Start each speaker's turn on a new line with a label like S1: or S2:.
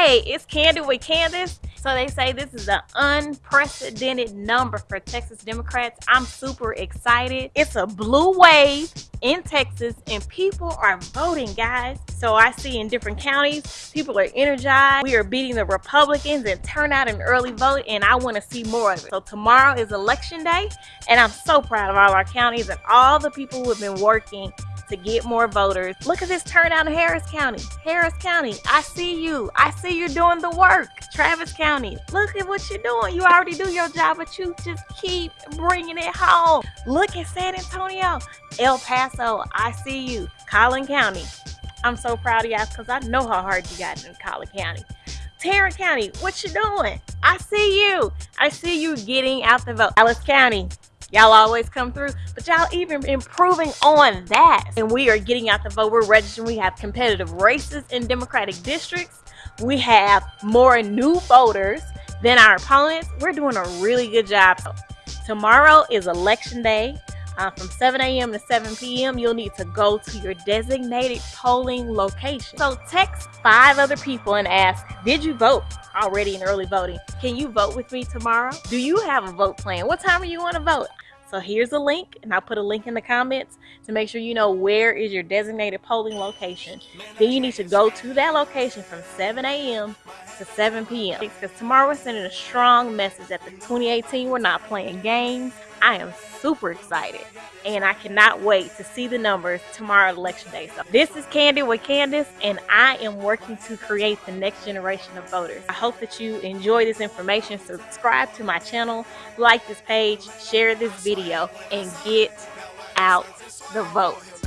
S1: Hey, it's Candy with Candace. So they say this is an unprecedented number for Texas Democrats. I'm super excited. It's a blue wave in Texas and people are voting, guys. So I see in different counties, people are energized. We are beating the Republicans and turn out an early vote and I want to see more of it. So tomorrow is election day and I'm so proud of all our counties and all the people who have been working to get more voters. Look at this turnout in Harris County. Harris County, I see you. I see you doing the work. Travis County, look at what you're doing. You already do your job, but you just keep bringing it home. Look at San Antonio, El Paso, I see you. Collin County, I'm so proud of y'all because I know how hard you got in Collin County. Tarrant County, what you doing? I see you. I see you getting out the vote. Dallas County, y'all always come through but y'all even improving on that. And we are getting out the vote. We're registering. We have competitive races in democratic districts. We have more new voters than our opponents. We're doing a really good job. Tomorrow is election day uh, from 7 a.m. to 7 p.m. You'll need to go to your designated polling location. So text five other people and ask, did you vote already in early voting? Can you vote with me tomorrow? Do you have a vote plan? What time are you going to vote? So here's a link, and I'll put a link in the comments to make sure you know where is your designated polling location. Then you need to go to that location from 7 a.m. to 7 p.m. Because tomorrow we're sending a strong message that the 2018 we're not playing games. I am super excited and I cannot wait to see the numbers tomorrow election day. So this is Candy with Candace and I am working to create the next generation of voters. I hope that you enjoy this information. Subscribe to my channel, like this page, share this video and get out the vote.